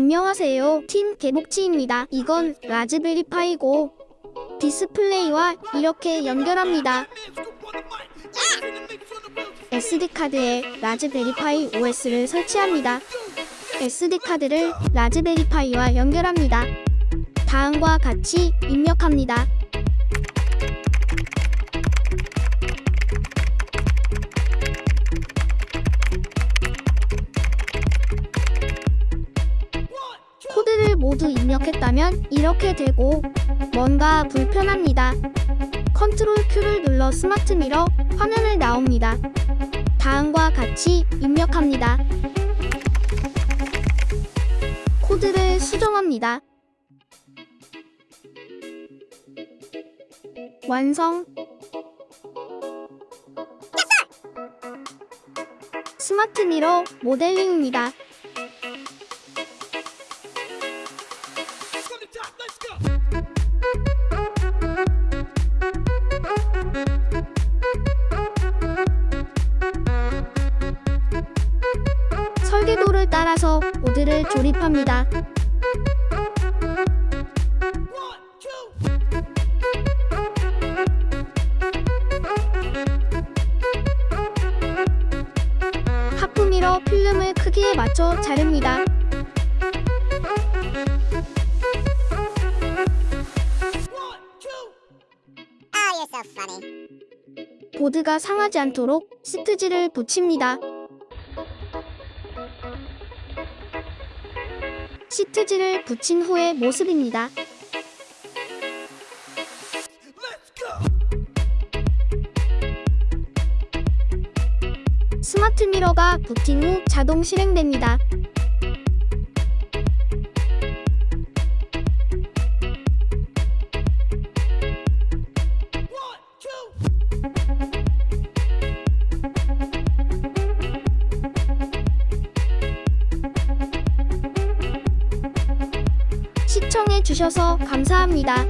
안녕하세요. 팀 개복치입니다. 이건 라즈베리 파이고 디스플레이와 이렇게 연결합니다. SD카드에 라즈베리 파이 OS를 설치합니다. SD카드를 라즈베리 파이와 연결합니다. 다음과 같이 입력합니다. 모두 입력했다면 이렇게 되고 뭔가 불편합니다. Control Q를 눌러 smart mirror 화면을 나옵니다. 다음과 같이 입력합니다. 코드를 수정합니다. 완성 smart mirror 모델링입니다. 설계도를 따라서 보드를 조립합니다. 하프미러 필름을 크기에 맞춰 자릅니다. 보드가 상하지 않도록 시트지를 붙입니다. 시트지를 붙인 후의 모습입니다. 스마트 미러가 붙인 후 자동 실행됩니다. 시청해 주셔서 감사합니다.